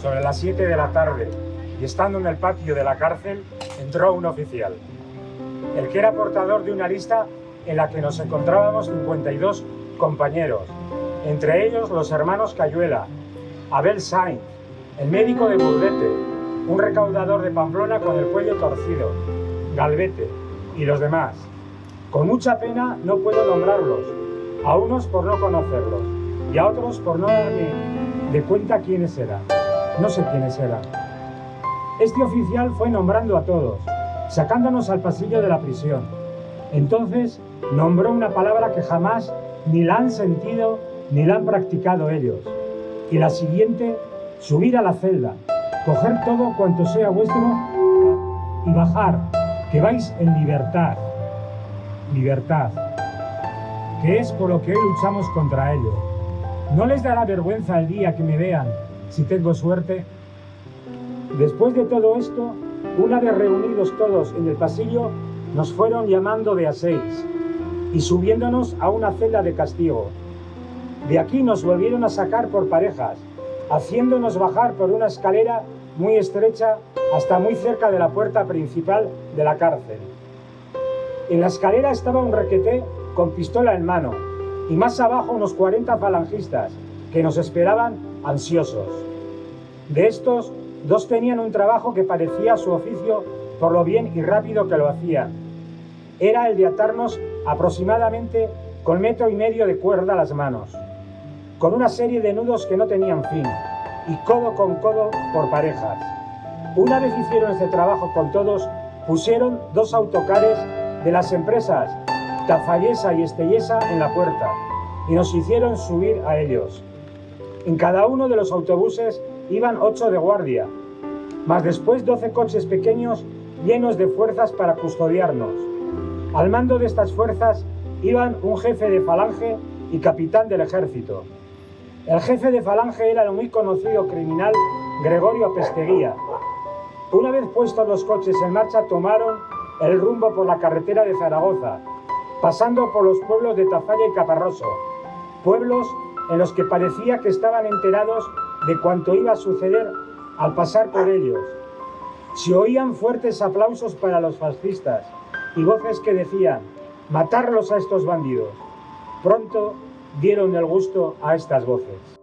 sobre las 7 de la tarde, y estando en el patio de la cárcel, entró un oficial. El que era portador de una lista en la que nos encontrábamos 52 compañeros, entre ellos los hermanos Cayuela, Abel Sainz, el médico de Burdete, un recaudador de Pamplona con el cuello torcido, Galvete y los demás. Con mucha pena no puedo nombrarlos, a unos por no conocerlos y a otros por no darme de cuenta quiénes eran. No sé quiénes eran. Este oficial fue nombrando a todos, sacándonos al pasillo de la prisión. Entonces nombró una palabra que jamás ni la han sentido ni la han practicado ellos. Y la siguiente, subir a la celda, coger todo cuanto sea vuestro y bajar, que vais en libertad. Libertad, que es por lo que hoy luchamos contra ello. ¿No les dará vergüenza el día que me vean, si tengo suerte? Después de todo esto, una vez reunidos todos en el pasillo, nos fueron llamando de a seis y subiéndonos a una celda de castigo. De aquí nos volvieron a sacar por parejas, haciéndonos bajar por una escalera muy estrecha hasta muy cerca de la puerta principal de la cárcel. En la escalera estaba un requeté con pistola en mano y más abajo unos 40 falangistas que nos esperaban ansiosos. De estos, dos tenían un trabajo que parecía su oficio por lo bien y rápido que lo hacían. Era el de atarnos aproximadamente con metro y medio de cuerda a las manos, con una serie de nudos que no tenían fin, y codo con codo por parejas. Una vez hicieron este trabajo con todos, pusieron dos autocares de las empresas Tafallesa y Estellesa en la puerta, y nos hicieron subir a ellos. En cada uno de los autobuses iban ocho de guardia, más después doce coches pequeños llenos de fuerzas para custodiarnos. Al mando de estas fuerzas iban un jefe de falange y capitán del ejército. El jefe de falange era el muy conocido criminal Gregorio Pesteguía. Una vez puestos los coches en marcha, tomaron el rumbo por la carretera de Zaragoza, pasando por los pueblos de Tafalla y Caparroso, pueblos en los que parecía que estaban enterados de cuanto iba a suceder al pasar por ellos. Se oían fuertes aplausos para los fascistas y voces que decían, matarlos a estos bandidos. Pronto dieron el gusto a estas voces.